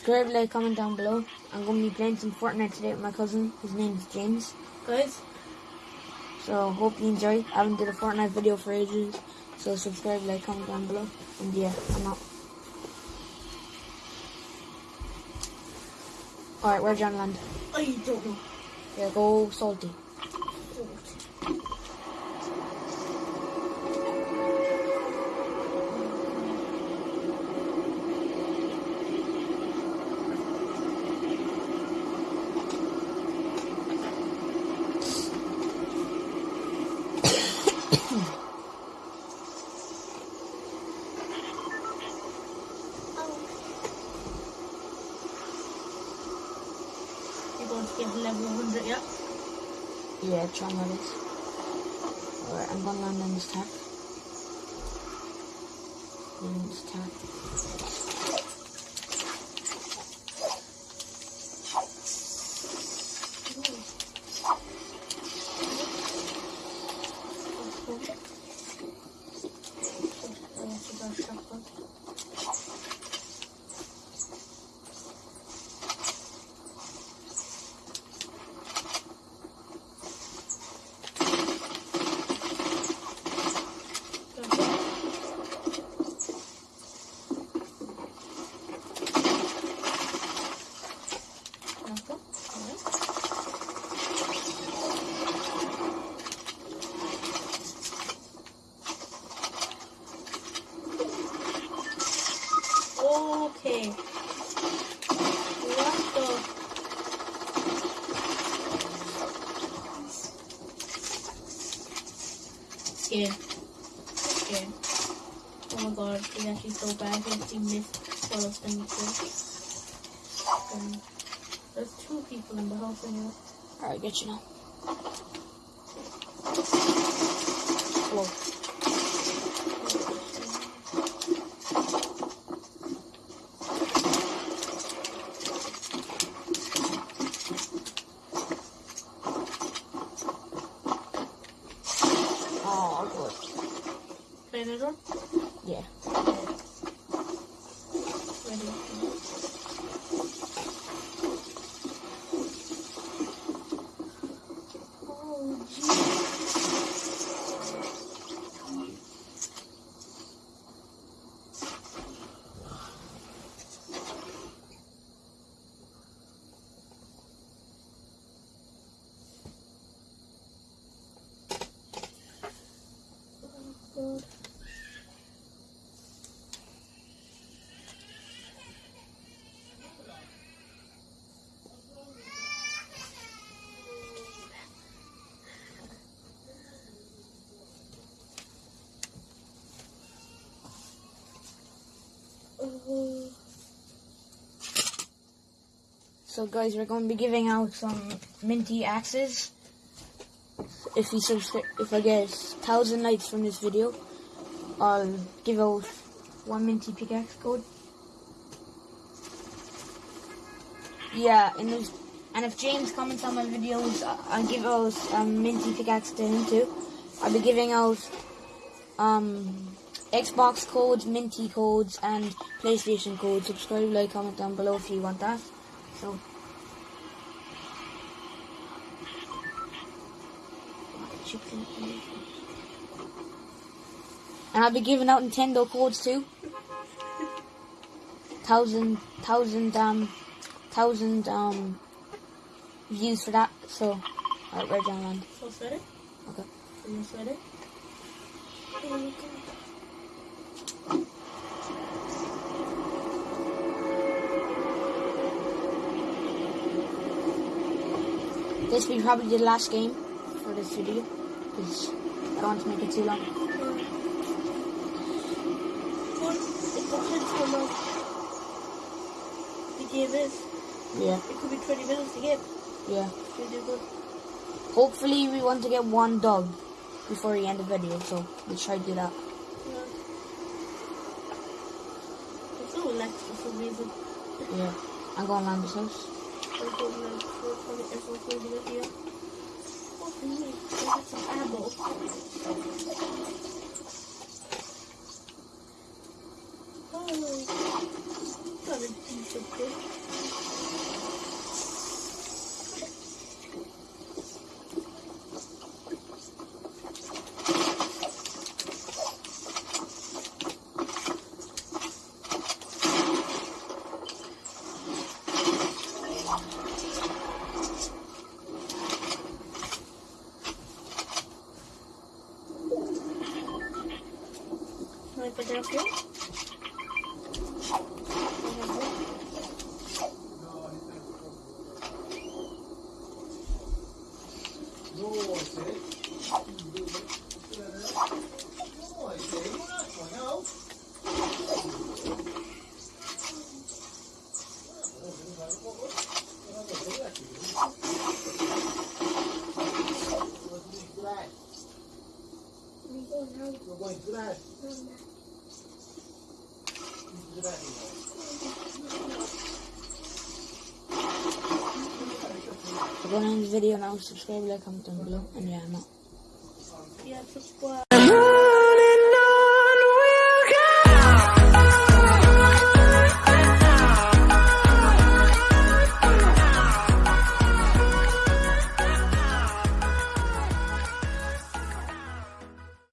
subscribe, like, comment down below. I'm going to be playing some Fortnite today with my cousin. His name is James. Guys, So hope you enjoy. I haven't did a Fortnite video for ages. So subscribe, like, comment down below. And yeah, I'm out. Alright, where's John land? I don't know. Yeah, go salty. You're get level 100, yeah? Yeah, try my best. Alright, I'm gonna land on this tack. Land this tack. Okay. What the? Scared. Scared. Oh my god, it's actually so bad. He missed all of them. Um, there's two people in the house anyway. Alright, get you now. Whoa. Oh, Yeah. So guys, we're going to be giving out some minty axes. If you subscribe, if I get thousand likes from this video, I'll give out one minty pickaxe code. Yeah, and there's, and if James comments on my videos, I'll give out a minty pickaxe to him too. I'll be giving out um Xbox codes, minty codes, and PlayStation codes. Subscribe, like, comment down below if you want that. So. And I'll be giving out Nintendo codes too. Thousand, thousand, um, thousand, um, views for that. So, alright, Red John Land. So sweater? Okay. Are you sweater? This will be probably the last game for this video because I don't want to make it too long. What? It depends how long the game is. Yeah, It could be 20 minutes to get. yeah. Good. Hopefully, we want to get one dog before we end the video, so we'll try to do that. Yeah. I'm so relaxed for some reason. Yeah, I'm going around this house. I'm so relaxed for probably everyone's holding it here. Oh, really? I got some ammo. Oh. Got a decent bit. Can I put that up here? So go on the video now, subscribe, like, comment down below, and yeah, I'm out. Yeah, subscribe.